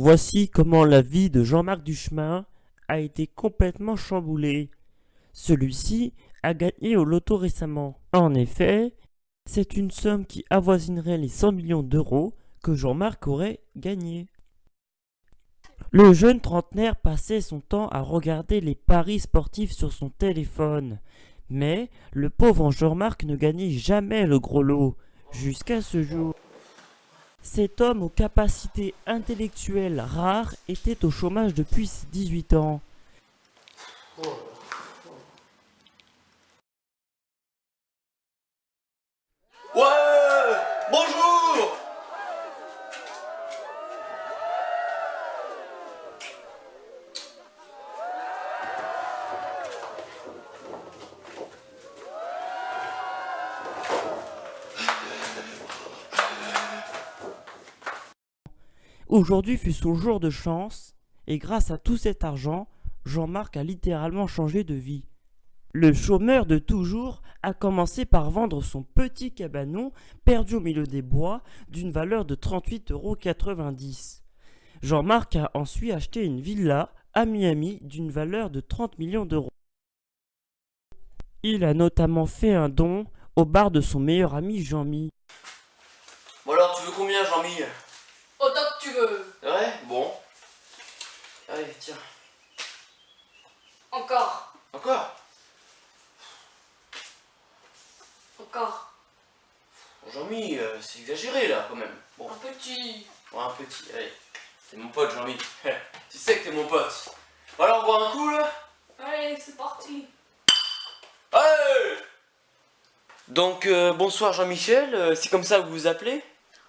Voici comment la vie de Jean-Marc Duchemin a été complètement chamboulée. Celui-ci a gagné au loto récemment. En effet, c'est une somme qui avoisinerait les 100 millions d'euros que Jean-Marc aurait gagné. Le jeune trentenaire passait son temps à regarder les paris sportifs sur son téléphone. Mais le pauvre Jean-Marc ne gagnait jamais le gros lot, jusqu'à ce jour. Cet homme aux capacités intellectuelles rares était au chômage depuis ses 18 ans. Aujourd'hui fut son jour de chance, et grâce à tout cet argent, Jean-Marc a littéralement changé de vie. Le chômeur de toujours a commencé par vendre son petit cabanon perdu au milieu des bois d'une valeur de 38,90 euros. Jean-Marc a ensuite acheté une villa à Miami d'une valeur de 30 millions d'euros. Il a notamment fait un don au bar de son meilleur ami Jean-Mi. Bon alors, tu veux combien, Jean-Mi? Autant que tu veux. Ouais Bon. Allez, tiens. Encore. Encore? Encore. Jean-Mi, euh, c'est exagéré, là, quand même. Bon, Un petit. ouais, un petit, allez. T'es mon pote, Jean-Mi. tu sais que t'es mon pote. Bon alors, on boit un coup, là? Allez, c'est parti. Allez Donc, euh, bonsoir Jean-Michel, euh, c'est comme ça que vous vous appelez?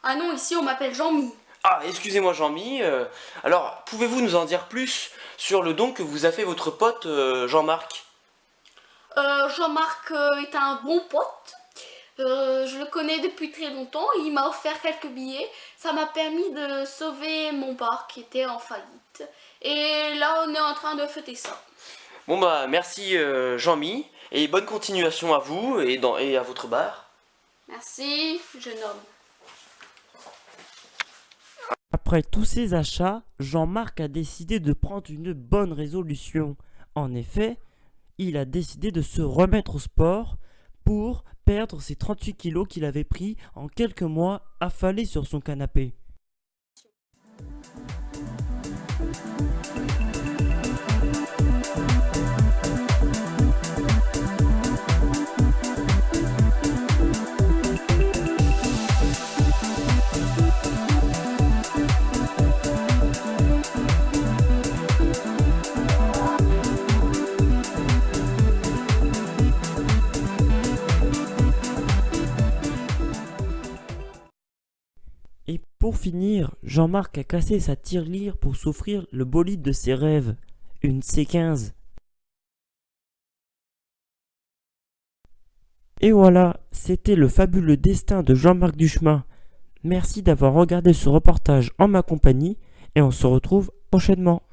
Ah non, ici on m'appelle Jean-Mi. Ah, excusez-moi Jean-Mi. euh, alors, pouvez-vous nous en dire plus sur le don que vous a fait votre pote euh, Jean-Marc? Euh, Jean-Marc est un bon pote. Je le connais depuis très longtemps. Il m'a offert quelques billets. Ça m'a permis de sauver mon bar qui était en faillite. Et là, on est en train de fêter ça. Bon bah, merci Jean-Mi, et bonne continuation à vous et, dans, et à votre bar. Merci, jeune homme. Après tous ces achats, Jean-Marc a décidé de prendre une bonne résolution. En effet, il a décidé de se remettre au sport pour perdre ses 38 kilos qu'il avait pris en quelques mois affalé sur son canapé. Et pour finir, Jean-Marc a cassé sa tirelire pour s'offrir le bolide de ses rêves, une C15. Et voilà, c'était le fabuleux destin de Jean-Marc Duchemin. Merci d'avoir regardé ce reportage en ma compagnie et on se retrouve prochainement.